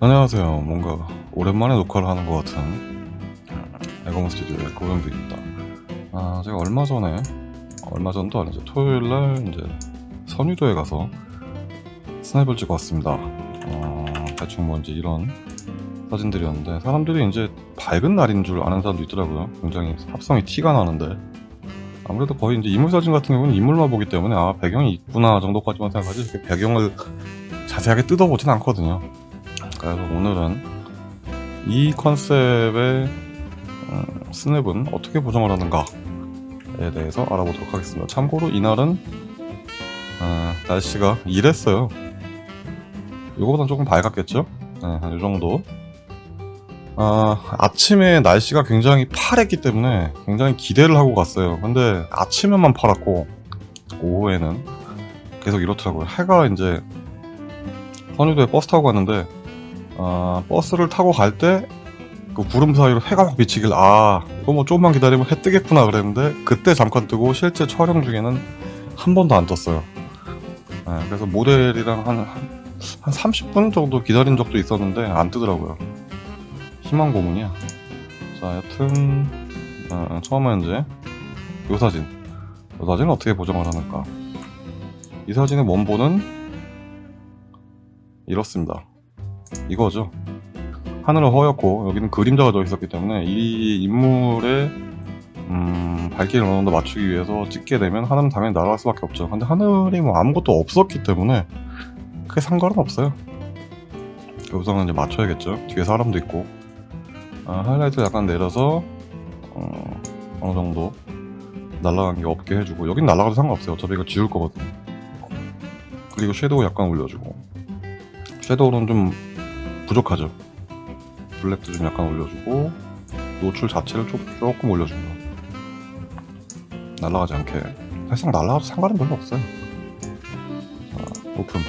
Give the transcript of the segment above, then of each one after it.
안녕하세요. 뭔가 오랜만에 녹화를 하는 것 같은 에고몬 스튜디오의 고현빈입니다. 아, 제가 얼마 전에, 얼마 전도 아니죠. 토요일 날 이제 선유도에 가서 스냅을 찍어 왔습니다. 어, 대충 뭔지 이런 사진들이었는데 사람들이 이제 밝은 날인 줄 아는 사람도 있더라고요. 굉장히 합성이 티가 나는데 아무래도 거의 이제 인물 사진 같은 경우는 인물만 보기 때문에 아 배경이 있구나 정도까지만 생각하지 이렇게 배경을 자세하게 뜯어보진 않거든요. 그래서 오늘은 이 컨셉의 음, 스냅은 어떻게 보정을 하는가에 대해서 알아보도록 하겠습니다. 참고로 이날은 어, 날씨가 이랬어요. 이거보단 조금 밝았겠죠? 네, 한 이 정도. 아, 아침에 날씨가 굉장히 파랬기 때문에 굉장히 기대를 하고 갔어요. 근데 아침에만 파랗고 오후에는 계속 이렇더라고요. 해가 이제 선유도에 버스 타고 갔는데 아, 버스를 타고 갈 때 그 구름 사이로 해가 막 비치길 아 이거 뭐 조금만 기다리면 해 뜨겠구나 그랬는데 그때 잠깐 뜨고 실제 촬영 중에는 한 번도 안 떴어요. 네, 그래서 모델이랑 한, 한, 한 30분 정도 기다린 적도 있었는데 안 뜨더라고요. 희망 고문이야. 자, 여튼 어, 처음에 이제 이 사진. 이 사진은 어떻게 보정을 하는가? 이 사진의 원본은 이렇습니다. 이거죠. 하늘은 허옇고 여기는 그림자가 져 있었기 때문에 이 인물의 음, 발길을 어느 정도 맞추기 위해서 찍게 되면 하늘은 당연히 날아갈 수밖에 없죠. 근데 하늘이 뭐 아무것도 없었기 때문에 크게 상관은 없어요. 우선은 이제 맞춰야겠죠. 뒤에 사람도 있고 아, 하이라이트 약간 내려서 어, 어느 정도 날아간 게 없게 해주고 여긴 날아가도 상관없어요. 어차피 이거 지울 거거든요. 그리고 섀도우 약간 올려주고 섀도우는 좀 부족하죠. 블랙도 좀 약간 올려주고 노출 자체를 조, 조금 올려줍니다. 날아가지 않게 사실상 날아가도 상관은 별로 없어요. 자, 오픈.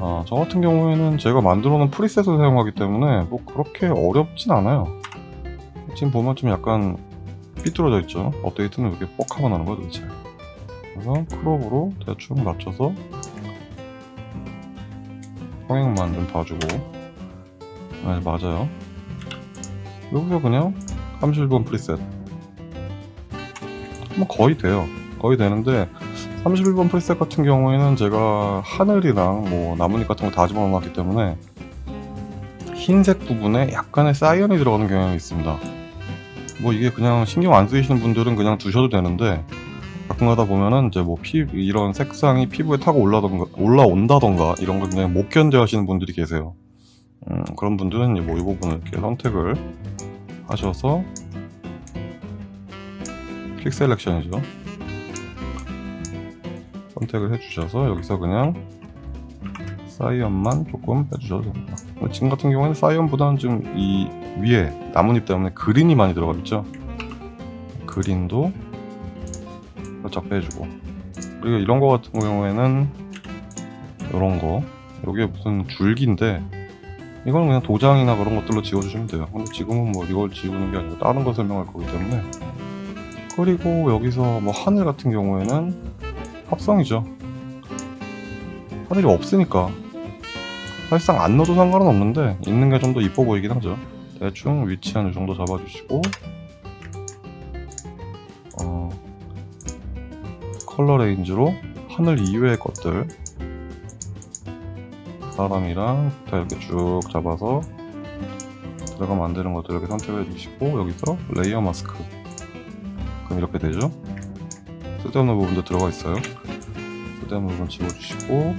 아, 저 같은 경우에는 제가 만들어 놓은 preset을 사용하기 때문에 뭐 그렇게 어렵진 않아요. 지금 보면 좀 약간 삐뚤어져 있죠. 업데이트는 이렇게 뻑하고 나는 거야 도대체. 그래서 crop으로 대충 맞춰서 수평만 좀 봐주고 네, 맞아요. 여기서 그냥 31번 preset 뭐 거의 돼요. 거의 되는데 31번 프리셋 같은 경우에는 제가 하늘이랑 뭐 나뭇잎 같은 거 다 집어넣었기 때문에 흰색 부분에 약간의 사이언이 들어가는 경향이 있습니다. 뭐 이게 그냥 신경 안 쓰이시는 분들은 그냥 두셔도 되는데 가끔 가다 보면은 이제 뭐 피, 이런 색상이 피부에 타고 올라던가, 올라온다던가 이런 걸 그냥 못 견뎌 하시는 분들이 계세요. 음, 그런 분들은 뭐 이 부분을 이렇게 선택을 하셔서 퀵 셀렉션이죠. 선택을 해주셔서 여기서 그냥 사이언만 조금 빼주셔도 됩니다. 지금 같은 경우에는 사이언보다는 좀 이 위에 나뭇잎 때문에 그린이 많이 들어가 있죠. 그린도 살짝 빼주고 그리고 이런 거 같은 경우에는 이런 거 이게 무슨 줄기인데 이거는 그냥 도장이나 그런 것들로 지워주시면 돼요. 근데 지금은 뭐 이걸 지우는 게 아니고 다른 거 설명할 거기 때문에 그리고 여기서 뭐 하늘 같은 경우에는 합성이죠. 하늘이 없으니까 사실상 안 넣어도 상관은 없는데 있는 게 좀 더 이뻐 보이긴 하죠. 대충 위치 한 이 정도 잡아주시고 color range로 하늘 이외의 것들. 사람이랑 다 이렇게 쭉 잡아서 들어가면 안 되는 것들 이렇게 선택해 주시고 여기서 layer mask. 그럼 이렇게 되죠? 쓸데없는 부분도 들어가 있어요. 쓸데없는 부분 지워주시고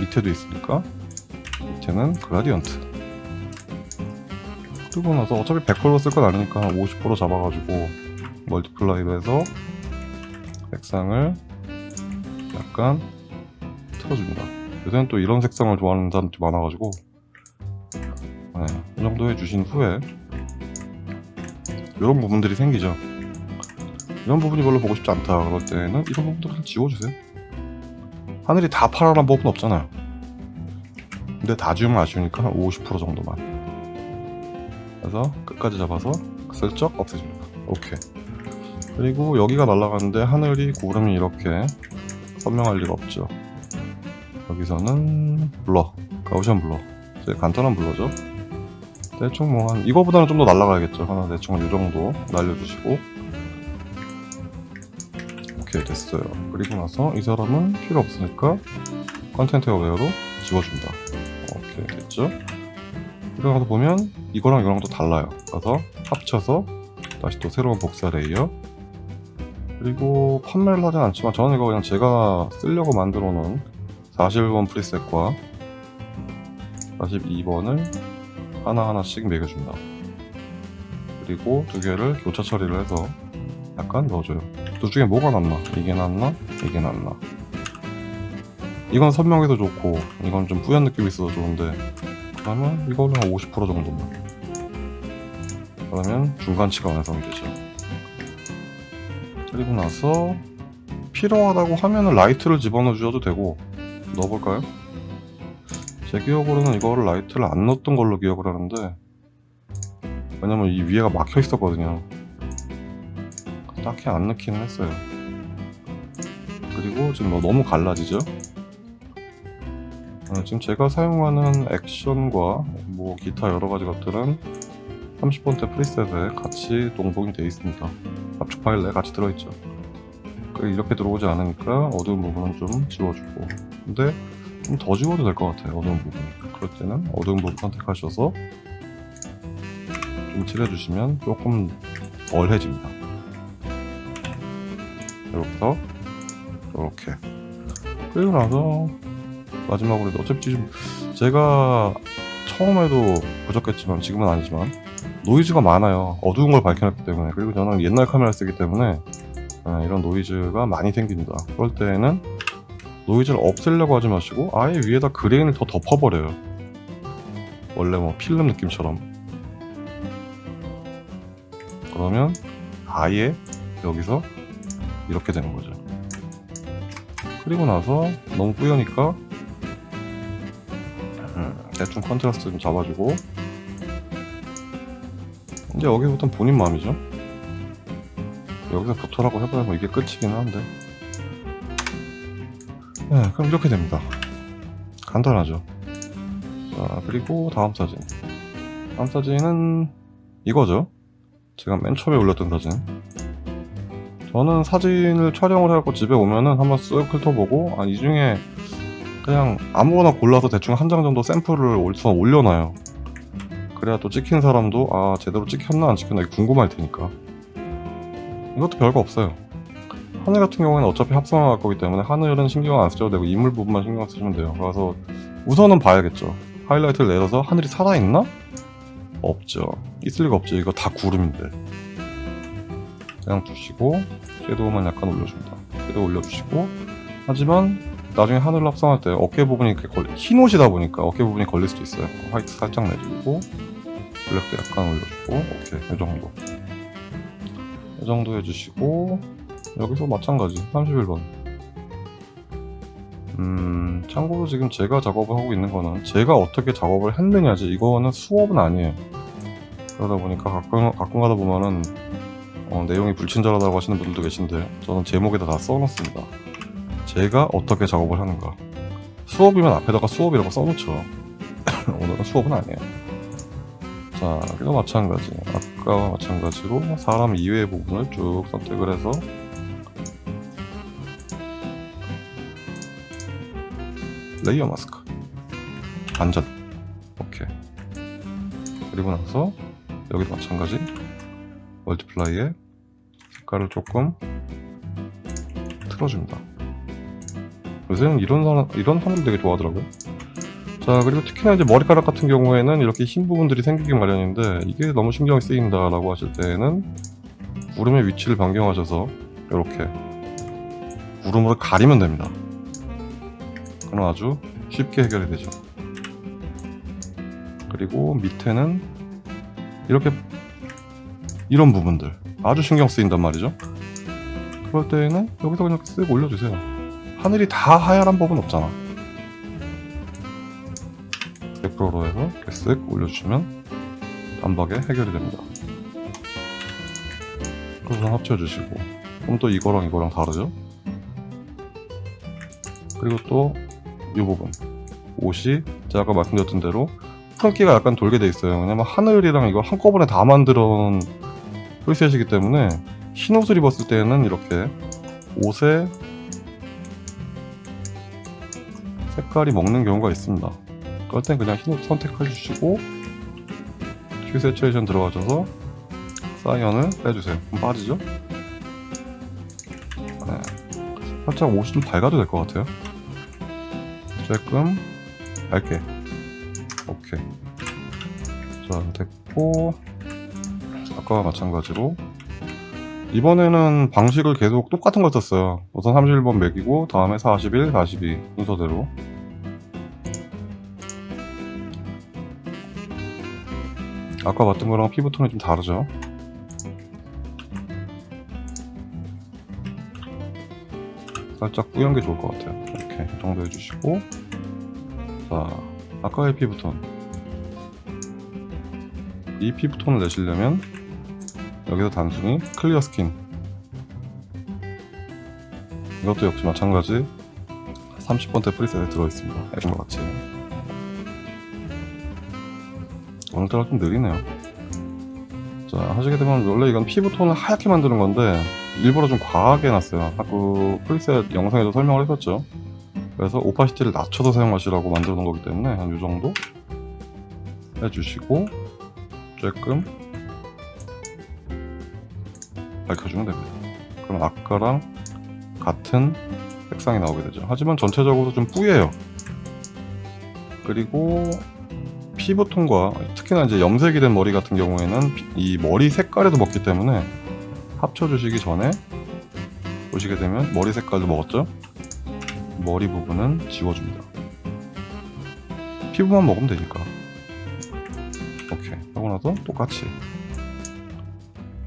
밑에도 있으니까 밑에는 gradient. 그리고 나서 어차피 100%로 쓸건 아니니까 50% 잡아가지고 multiply로 해서 색상을 약간 틀어줍니다. 요새는 또 이런 색상을 좋아하는 사람들이 많아가지고 네, 이 정도 해주신 후에 이런 부분들이 생기죠. 이런 부분이 별로 보고 싶지 않다 그럴 때는 이런 부분들을 지워주세요. 하늘이 다 파라란 법은 없잖아요. 근데 다 지우면 아쉬우니까 50% 정도만. 그래서 끝까지 잡아서 슬쩍 없애줍니다. 오케이 그리고 여기가 날아가는데 하늘이 구름이 이렇게 선명할 리가 없죠. 여기서는 blur Gaussian blur. 이제 간단한 blur죠. 대충 뭐 한 이거보다는 좀 더 날라가야겠죠. 하나 대충 이 정도 날려주시고. 오케이 됐어요. 그리고 나서 이 사람은 필요 없으니까 content aware로 지워줍니다. 오케이 됐죠? 그리고 나서 보면 이거랑 이거랑 또 달라요. 그래서 합쳐서 다시 또 새로운 복사 layer 그리고 판매를 하진 않지만 저는 이거 그냥 제가 쓰려고 만들어 놓은 41번 preset과 42번을 하나하나씩 먹여준다 그리고 두 개를 교차 처리를 해서 약간 넣어줘요 둘 중에 뭐가 낫나? 이게 낫나? 이게 낫나? 이건 선명해서 좋고 이건 좀 뿌연 느낌이 있어서 좋은데 그러면 이거는 한50% 정도만 그러면 중간치가 완성이 되죠 그리고 나서 필요하다고 하면은 라이트를 집어넣어 주셔도 되고 넣어볼까요? 제 기억으로는 이거를 라이트를 안 넣었던 걸로 기억을 하는데 왜냐면 이 위에가 막혀 있었거든요 딱히 안 넣기는 했어요 그리고 지금 뭐 너무 갈라지죠? 어, 지금 제가 사용하는 액션과 뭐 기타 여러 가지 것들은 30번대 프리셋에 같이 동봉이 되어 있습니다 압축 파일 내에 같이 들어있죠. 그 이렇게 들어오지 않으니까 어두운 부분은 좀 지워주고. 근데 좀 더 지워도 될 것 같아요 어두운 부분 그럴 때는 어두운 부분 선택하셔서 좀 칠해주시면 조금 덜해집니다. 이렇게서 이렇게. 그리고 나서 마지막으로 어차피 지금 제가 처음에도 부족했지만 지금은 아니지만 노이즈가 많아요. 어두운 걸 밝혀놨기 때문에. 그리고 저는 옛날 카메라 쓰기 때문에 아, 이런 노이즈가 많이 생깁니다. 그럴 때에는 노이즈를 없애려고 하지 마시고 아예 위에다 그레인을 더 덮어버려요. 원래 뭐 필름 느낌처럼. 그러면 아예 여기서 이렇게 되는 거죠. 그리고 나서 너무 뿌여니까 음, 대충 contrast 좀 잡아주고 이제 여기부터는 본인 마음이죠. 여기서부터라고 해봐야 뭐 이게 끝이긴 한데. 네, 그럼 이렇게 됩니다. 간단하죠. 자 그리고 다음 사진. 다음 사진은 이거죠. 제가 맨 처음에 올렸던 사진. 저는 사진을 촬영을 해갖고 집에 오면은 한번 쓱 훑어보고 아, 이 중에 그냥 아무거나 골라서 대충 한 장 정도 샘플을 올려놔요 그래야 또 찍힌 사람도 아 제대로 찍혔나 안 찍혔나 궁금할 테니까. 이것도 별거 없어요. 하늘 같은 경우에는 어차피 합성할 거기 때문에 하늘은 신경 안 쓰셔도 되고 인물 부분만 신경 쓰시면 돼요. 그래서 우선은 봐야겠죠. 하이라이트를 내려서 하늘이 살아있나? 없죠. 있을 리가 없죠. 이거 다 구름인데. 그냥 두시고 섀도우만 약간 올려줍니다. 섀도우 올려주시고. 하지만 나중에 하늘을 합성할 때 어깨 부분이 이렇게 걸리, 흰 옷이다 보니까 어깨 부분이 걸릴 수도 있어요. 화이트 살짝 내리고 블랙도 약간 올려주고 오케이. 이 정도. 이 정도 해주시고 여기서 마찬가지. 31번. 음 참고로 지금 제가 작업을 하고 있는 거는 제가 어떻게 작업을 했느냐지 이거는 수업은 아니에요. 그러다 보니까 가끔, 가끔 가다 보면은 어, 내용이 불친절하다고 하시는 분들도 계신데 저는 제목에다 다 써놓습니다 제가 어떻게 작업을 하는가. 수업이면 앞에다가 수업이라고 써놓죠. 오늘은 수업은 아니에요. 자 그리고 마찬가지. 아까와 마찬가지로 사람 이외의 부분을 쭉 선택을 해서 layer mask. 안전. 오케이. 그리고 나서 여기도 마찬가지. multiply에 색깔을 조금 틀어줍니다 요새는 이런 사람, 이런 사람들 되게 좋아하더라고요. 자 그리고 특히나 이제 머리카락 같은 경우에는 이렇게 흰 부분들이 생기기 마련인데 이게 너무 신경이 쓰인다 라고 하실 때에는 구름의 위치를 변경하셔서 이렇게 구름으로 가리면 됩니다. 그럼 아주 쉽게 해결이 되죠. 그리고 밑에는 이렇게 이런 부분들 아주 신경 쓰인단 말이죠. 그럴 때에는 여기서 그냥 쓱 올려주세요 하늘이 다 하얀 법은 없잖아. 100%로 해서 이렇게 쓱 올려주시면 단박에 해결이 됩니다. 그래서 합쳐주시고. 그럼 또 이거랑 이거랑 다르죠? 그리고 또 이 부분. 옷이 제가 아까 말씀드렸던 대로 푸른기가 약간 돌게 돼 있어요. 왜냐면 하늘이랑 이걸 한꺼번에 다 만들어 프리셋이기 때문에 흰 옷을 입었을 때는 이렇게 옷에 색깔이 먹는 경우가 있습니다. 그럴 땐 그냥 흰옷 선택해 주시고 큐 세츄레이션 들어가셔서 사이언을 빼주세요. 그럼 빠지죠? 네. 살짝 옷이 좀 밝아도 될 것 같아요. 조금 밝게. 오케이. 자 됐고. 아까와 마찬가지로. 이번에는 방식을 계속 똑같은 걸 썼어요. 우선 31번 매기고 다음에 41, 42 순서대로 아까 봤던 거랑 피부톤이 좀 다르죠? 살짝 뿌연 게 좋을 것 같아요. 이렇게 이 정도 해주시고. 자 아까의 피부톤. 이 피부톤을 내시려면 여기서 단순히 clear skin. 이것도 역시 마찬가지. 30번째 preset에 들어있습니다. 이런 것 같이 오늘따라 좀 느리네요. 자 하시게 되면 원래 이건 피부톤을 하얗게 만드는 건데 일부러 좀 과하게 해놨어요. 아까 프리셋 영상에도 설명을 했었죠. 그래서 오파시티를 낮춰서 사용하시라고 만들어 놓은 거기 때문에 한이 정도 해주시고 조금 밝혀주면 됩니다. 그럼 아까랑 같은 색상이 나오게 되죠. 하지만 전체적으로 좀 뿌예요. 그리고 피부톤과 특히나 이제 염색이 된 머리 같은 경우에는 피- 이 머리 색깔에도 먹기 때문에 합쳐주시기 전에 보시게 되면 머리 색깔도 먹었죠? 머리 부분은 지워줍니다. 피부만 먹으면 되니까. 오케이. 하고 나서 똑같이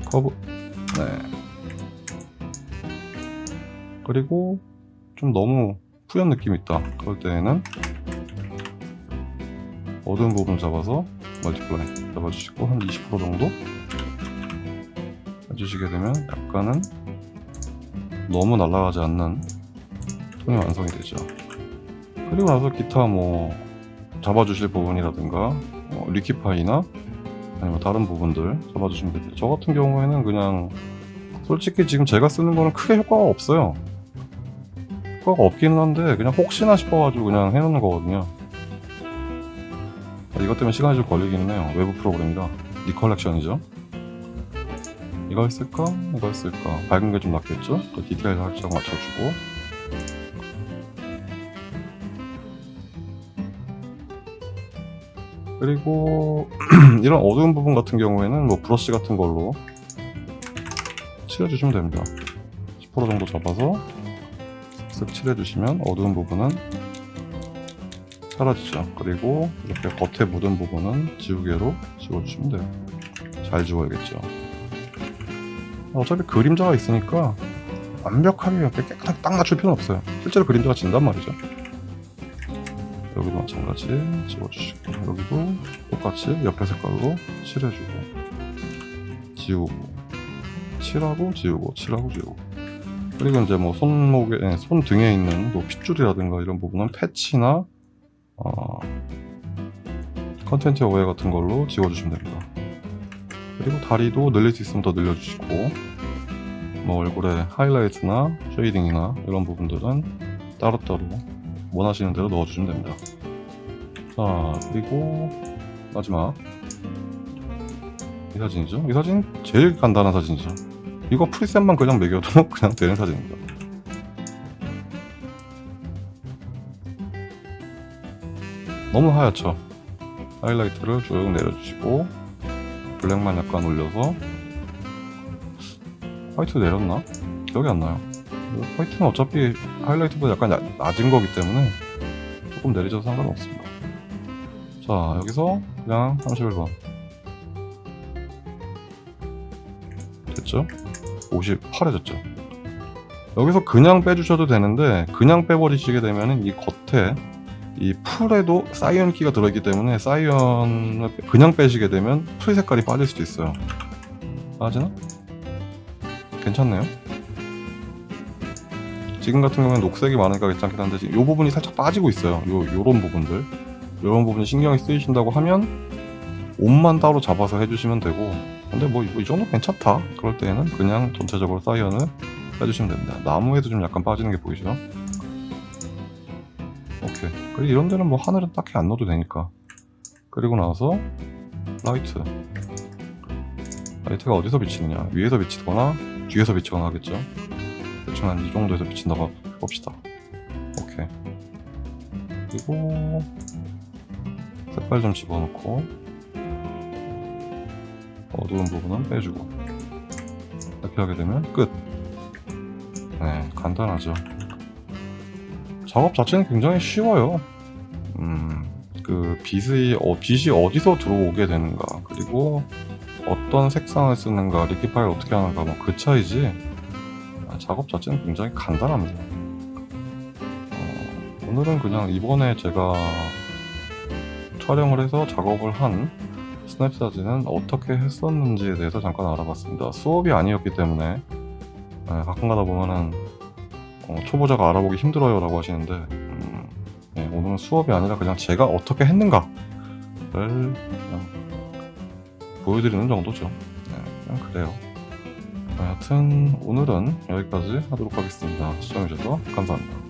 커브. 네. 그리고 좀 너무 푸연 느낌이 있다. 그럴 때에는 어두운 부분 잡아서 multiply 잡아주시고 한 20% 정도 해주시게 되면 약간은 너무 날아가지 않는 톤이 완성이 되죠. 그리고 나서 기타 뭐 잡아주실 부분이라든가 어, liquify나 아니면 다른 부분들 잡아주시면 됩니다. 저 같은 경우에는 그냥 솔직히 지금 제가 쓰는 거는 크게 효과가 없어요. 효과가 없기는 한데 그냥 혹시나 싶어가지고 그냥 해놓는 거거든요. 아, 이것 때문에 시간이 좀 걸리기는 해요 외부 프로그램이라 리컬렉션이죠 이거 했을까? 이거 했을까? 밝은 게 좀 낫겠죠? 그 디테일 살짝 맞춰주고 그리고 이런 어두운 부분 같은 경우에는 뭐 브러쉬 같은 걸로 칠해주시면 됩니다 10% 정도 잡아서 쓱 칠해주시면 어두운 부분은 사라지죠. 그리고 이렇게 겉에 묻은 부분은 지우개로 지워주시면 돼요. 잘 지워야겠죠. 어차피 그림자가 있으니까 완벽하게 이렇게 깨끗하게 딱 맞출 필요는 없어요. 실제로 그림자가 진단 말이죠. 여기도 마찬가지 지워주시고 여기도 똑같이 옆에 색깔로 칠해주고 지우고 칠하고 지우고 칠하고 지우고. 그리고 이제 뭐 손목에 예, 손 등에 있는 뭐 핏줄이라든가 이런 부분은 패치나 어, content aware 같은 걸로 지워주시면 됩니다. 그리고 다리도 늘릴 수 있으면 더 늘려주시고 뭐 얼굴에 하이라이트나 shading이나 이런 부분들은 따로따로 원하시는 대로 넣어주시면 됩니다. 자 그리고 마지막. 이 사진이죠? 이 사진 제일 간단한 사진이죠. 이거 preset만 그냥 먹여도 그냥 되는 사진입니다 너무 하얗죠? 하이라이트를 쭉 내려주시고 블랙만 약간 올려서. 화이트 내렸나? 기억이 안 나요. 화이트는 어차피 하이라이트보다 약간 야- 낮은 거기 때문에 조금 내리셔도 상관없습니다. 자 여기서 그냥 31번. 됐죠? 옷이 파래졌죠? 여기서 그냥 빼주셔도 되는데 그냥 빼버리시게 되면 이 겉에 이 풀에도 사이언기가 들어있기 때문에 사이언을 빼- 그냥 빼시게 되면 풀 색깔이 빠질 수도 있어요. 빠지나? 괜찮네요. 지금 같은 경우는 녹색이 많으니까 괜찮긴 한데 지금 이 부분이 살짝 빠지고 있어요. 요 요런 부분들, 요런 부분이 신경이 쓰이신다고 하면 옷만 따로 잡아서 해주시면 되고 근데 뭐 이 정도 괜찮다. 그럴 때에는 그냥 전체적으로 사이언을 해주시면 됩니다. 나무에도 좀 약간 빠지는 게 보이죠 오케이 그리고 이런 데는 뭐 하늘은 딱히 안 넣어도 되니까. 그리고 나서 라이트. 라이트가 어디서 비치느냐? 위에서 비치거나 뒤에서 비치거나 하겠죠. 대충 한 이 정도에서 비친다고 봅시다. 오케이. 그리고 색깔 좀 집어넣고 어두운 부분은 빼주고. 이렇게 하게 되면 끝. 네, 간단하죠. 작업 자체는 굉장히 쉬워요. 음, 그 빛이 어, 빛이 어디서 들어오게 되는가, 그리고 어떤 색상을 쓰는가, liquify를 어떻게 하는가, 뭐 그 차이지. 아, 작업 자체는 굉장히 간단합니다. 어, 오늘은 그냥 이번에 제가 촬영을 해서 작업을 한 스냅 사진은 어떻게 했었는지에 대해서 잠깐 알아봤습니다. 수업이 아니었기 때문에 네, 가끔 가다 보면은 어, 초보자가 알아보기 힘들어요 라고 하시는데 음, 네, 오늘은 수업이 아니라 그냥 제가 어떻게 했는가를 그냥 보여드리는 정도죠. 네, 그냥 그래요. 네, 하여튼 오늘은 여기까지 하도록 하겠습니다. 시청해주셔서 감사합니다.